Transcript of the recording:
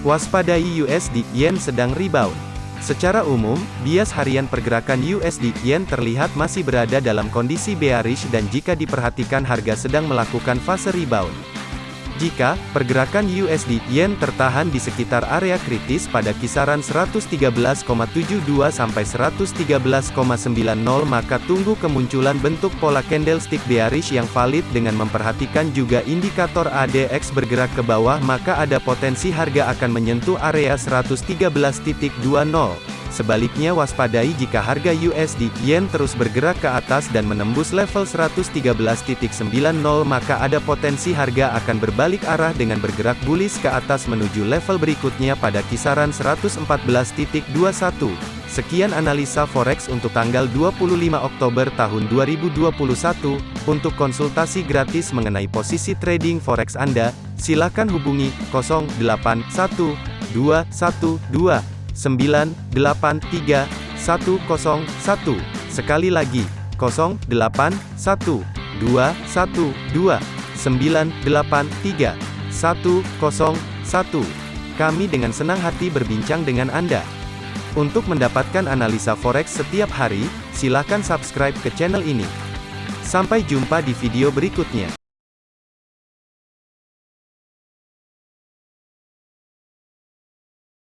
Waspadai USD Yen sedang rebound. Secara umum, bias harian pergerakan USD Yen terlihat masih berada dalam kondisi bearish dan jika diperhatikan harga sedang melakukan fase rebound. Jika pergerakan USD Yen tertahan di sekitar area kritis pada kisaran 113,72 sampai 113,90 maka tunggu kemunculan bentuk pola candlestick bearish yang valid dengan memperhatikan juga indikator ADX bergerak ke bawah maka ada potensi harga akan menyentuh area 113.20. Sebaliknya waspadai jika harga USD Yen terus bergerak ke atas dan menembus level 113.90 maka ada potensi harga akan berbalik arah dengan bergerak bullish ke atas menuju level berikutnya pada kisaran 114.21. Sekian analisa forex untuk tanggal 25 Oktober tahun 2021. Untuk konsultasi gratis mengenai posisi trading forex Anda, silakan hubungi 081212 983 101. Sekali lagi, 0812 112 983 101. Kami dengan senang hati berbincang dengan Anda. Untuk mendapatkan analisa forex setiap hari, silakan subscribe ke channel ini. Sampai jumpa di video berikutnya.